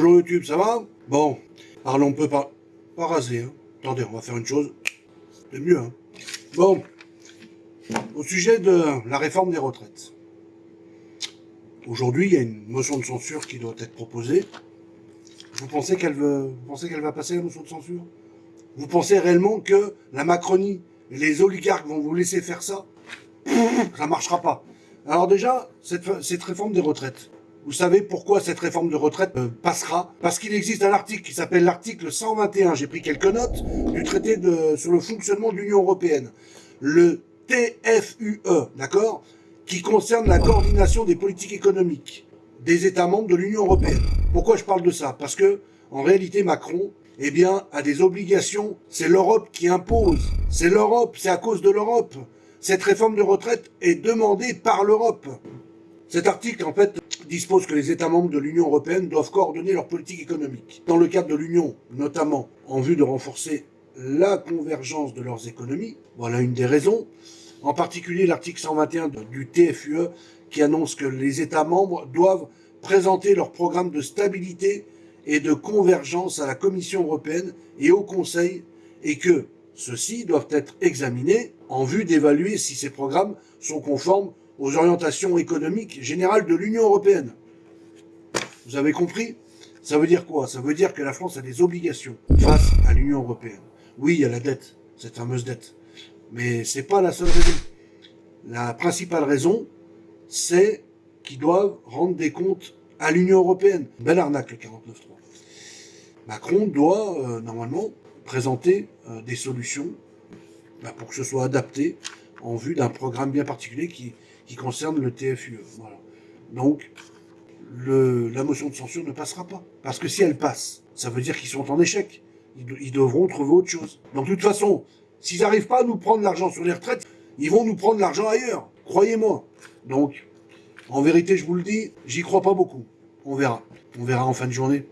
Bonjour YouTube, ça va? Bon, alors on peut pas, raser. Hein. Attendez, on va faire une chose. C'est mieux. Hein. Bon, au sujet de la réforme des retraites. Aujourd'hui, il y a une motion de censure qui doit être proposée. Vous pensez qu'elle va passer la motion de censure? Vous pensez réellement que la Macronie les oligarques vont vous laisser faire ça? Ça marchera pas. Alors déjà, cette réforme des retraites, vous savez pourquoi cette réforme de retraite euh, passera? Parce qu'il existe un article qui s'appelle l'article 121, j'ai pris quelques notes, du traité sur le fonctionnement de l'Union Européenne. Le TFUE, d'accord? Qui concerne la coordination des politiques économiques des États membres de l'Union Européenne. Pourquoi je parle de ça? Parce que, en réalité, Macron, eh bien, a des obligations. C'est l'Europe qui impose. C'est l'Europe, c'est à cause de l'Europe. Cette réforme de retraite est demandée par l'Europe. Cet article, en fait, dispose que les États membres de l'Union européenne doivent coordonner leur politique économique. Dans le cadre de l'Union, notamment en vue de renforcer la convergence de leurs économies, voilà une des raisons. En particulier l'article 121 du TFUE qui annonce que les États membres doivent présenter leur programme de stabilité et de convergence à la Commission européenne et au Conseil et que ceux-ci doivent être examinés en vue d'évaluer si ces programmes sont conformes aux orientations économiques générales de l'Union européenne. Vous avez compris? Ça veut dire quoi? Ça veut dire que la France a des obligations face à l'Union européenne. Oui, il y a la dette, cette fameuse dette. Mais c'est pas la seule raison. La principale raison, c'est qu'ils doivent rendre des comptes à l'Union européenne. Belle arnaque, le 49.3. Macron doit, euh, normalement, présenter euh, des solutions bah, pour que ce soit adapté en vue d'un programme bien particulier qui, qui concerne le TFUE. Donc, la motion de censure ne passera pas. Parce que si elle passe, ça veut dire qu'ils sont en échec. Ils, devront trouver autre chose. Donc, de toute façon, s'ils n'arrivent pas à nous prendre l'argent sur les retraites, ils vont nous prendre l'argent ailleurs. Croyez-moi. Donc, en vérité, je vous le dis, j'y crois pas beaucoup. On verra. On verra en fin de journée.